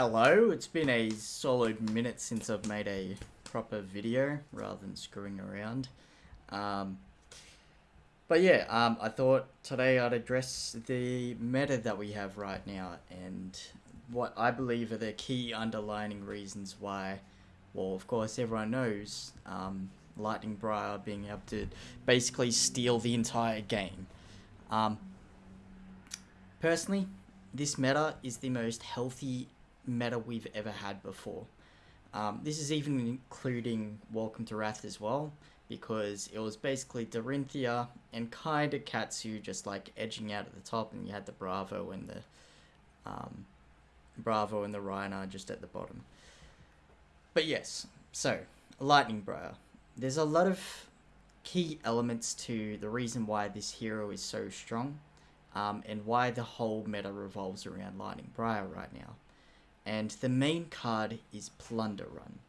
Hello, it's been a solid minute since I've made a proper video rather than screwing around. Um, but yeah, um, I thought today I'd address the meta that we have right now and what I believe are the key underlining reasons why, well, of course, everyone knows um, Lightning Briar being able to basically steal the entire game. Um, personally, this meta is the most healthy meta we've ever had before. Um, this is even including Welcome to Rathe as well, because it was basically Dorinthea and kind of Katsu just like edging out at the top, and you had the Bravo and the um, Bravo and the Rhinar just at the bottom. But yes, so Lightning Briar. There's a lot of key elements to the reason why this hero is so strong, um, and why the whole meta revolves around Lightning Briar right now and the main card is Plunder Run.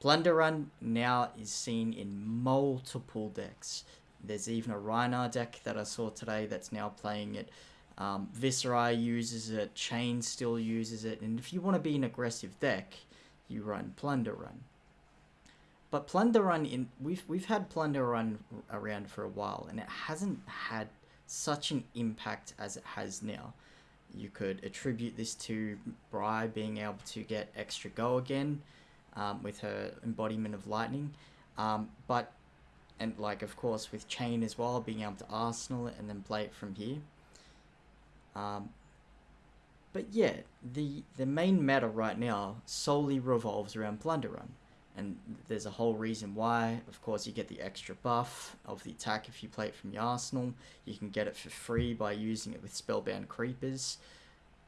Plunder Run now is seen in multiple decks. There's even a Rhinar deck that I saw today that's now playing it. Um, Viserai uses it, Chane still uses it, and if you want to be an aggressive deck, you run Plunder Run. But Plunder Run, in we've we've had Plunder Run around for a while, and it hasn't had such an impact as it has now you could attribute this to Bry being able to get extra go again um, with her embodiment of lightning. Um, but, and like, of course, with Chane as well, being able to arsenal it and then play it from here. Um, but yeah, the, the main meta right now solely revolves around Plunder Run. And there's a whole reason why. Of course, you get the extra buff of the attack if you play it from your arsenal. You can get it for free by using it with Spellbound Creepers.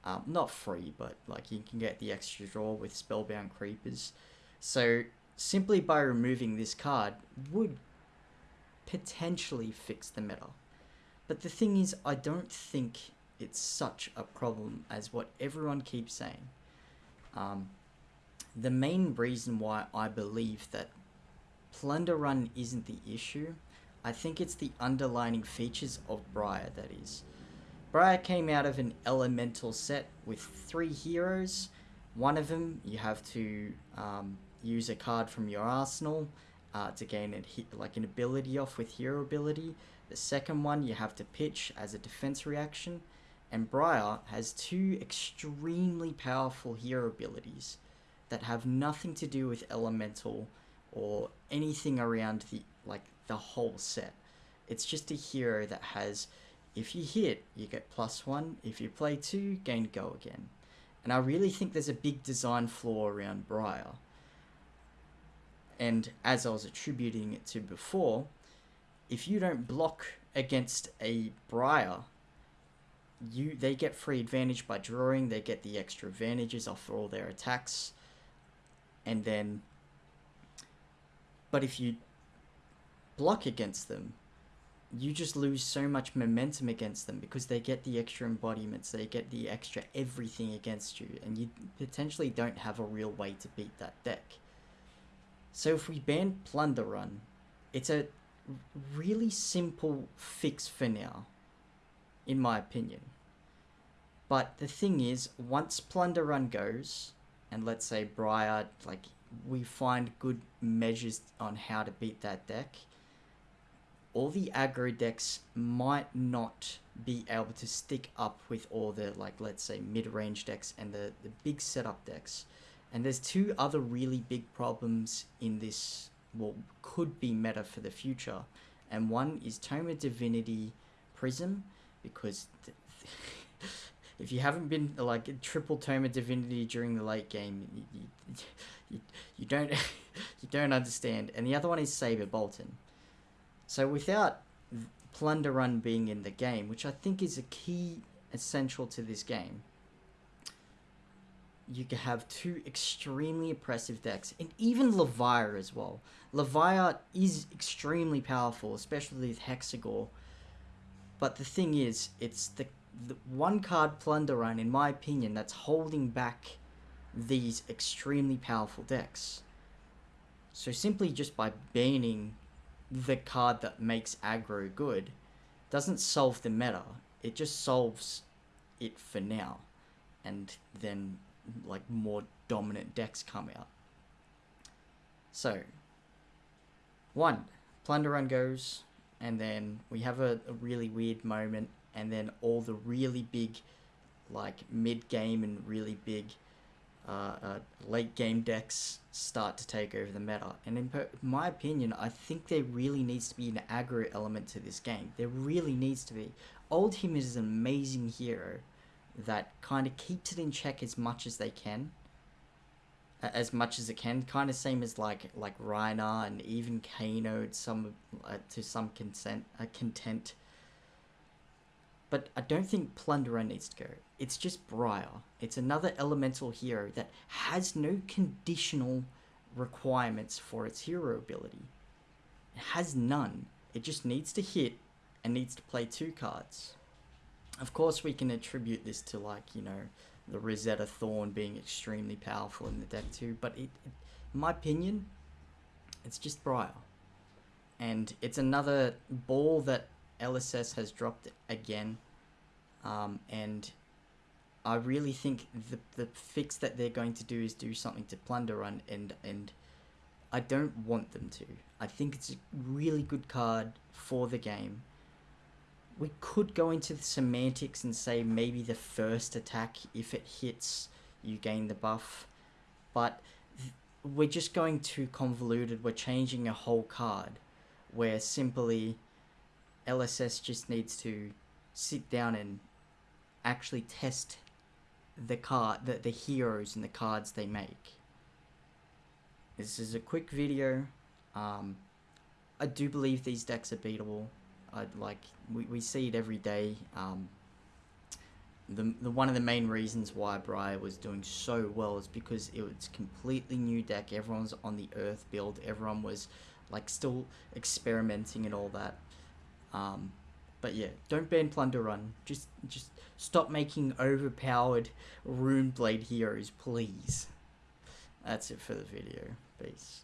Um, not free, but like you can get the extra draw with Spellbound Creepers. So simply by removing this card would potentially fix the meta. But the thing is, I don't think it's such a problem as what everyone keeps saying. Um, the main reason why I believe that Plunder Run isn't the issue, I think it's the underlining features of Briar that is. Briar came out of an elemental set with three heroes. One of them, you have to um, use a card from your arsenal uh, to gain a, like an ability off with hero ability. The second one, you have to pitch as a defense reaction. And Briar has two extremely powerful hero abilities that have nothing to do with elemental or anything around the like the whole set. It's just a hero that has if you hit, you get plus one. If you play two, gain go again. And I really think there's a big design flaw around Briar. And as I was attributing it to before, if you don't block against a Briar, you they get free advantage by drawing, they get the extra advantages off all their attacks and then but if you block against them you just lose so much momentum against them because they get the extra embodiments they get the extra everything against you and you potentially don't have a real way to beat that deck. So if we ban plunder run it's a really simple fix for now in my opinion. But the thing is once plunder run goes and let's say Briar, like we find good measures on how to beat that deck, all the aggro decks might not be able to stick up with all the like let's say mid-range decks and the, the big setup decks. And there's two other really big problems in this what could be meta for the future. And one is Tome Divinity Prism, because if you haven't been like a triple tome of divinity during the late game, you, you, you don't you don't understand. And the other one is Saber Boltyn. So without Plunder Run being in the game, which I think is a key essential to this game, you can have two extremely oppressive decks, and even Levia as well. Levia is extremely powerful, especially with Hexagore. But the thing is, it's the one card plunder run, in my opinion, that's holding back these extremely powerful decks. So simply just by banning the card that makes aggro good doesn't solve the meta. It just solves it for now. And then like more dominant decks come out. So, one, Plunder Run goes, and then we have a, a really weird moment, and then all the really big, like mid game and really big uh, uh, late game decks start to take over the meta. And in my opinion, I think there really needs to be an aggro element to this game. There really needs to be. Oldhim is an amazing hero that kind of keeps it in check as much as they can. As much as it can, kind of same as like like Rhinar and even Kano some uh, to some consent uh, content. But I don't think Plunder Run needs to go. It's just Briar. It's another elemental hero that has no conditional requirements for its hero ability. It has none. It just needs to hit and needs to play two cards. Of course, we can attribute this to, like, you know, the Rosetta Thorn being extremely powerful in the deck too, but it, it in my opinion, it's just Briar. And it's another ball that LSS has dropped again. Um, and I really think the the fix that they're going to do is do something to Plunder Run, and and I don't want them to. I think it's a really good card for the game. We could go into the semantics and say maybe the first attack, if it hits, you gain the buff, but we're just going too convoluted. We're changing a whole card, where simply LSS just needs to sit down and actually test the card, the, the heroes and the cards they make. This is a quick video. Um, I do believe these decks are beatable. I like we, we see it every day. Um, the, the one of the main reasons why Briar was doing so well is because it was completely new deck. Everyone's on the Earth build. Everyone was like still experimenting and all that. Um, but yeah, don't ban Plunder Run. Just just stop making overpowered Rune Blade heroes, please. That's it for the video. Peace.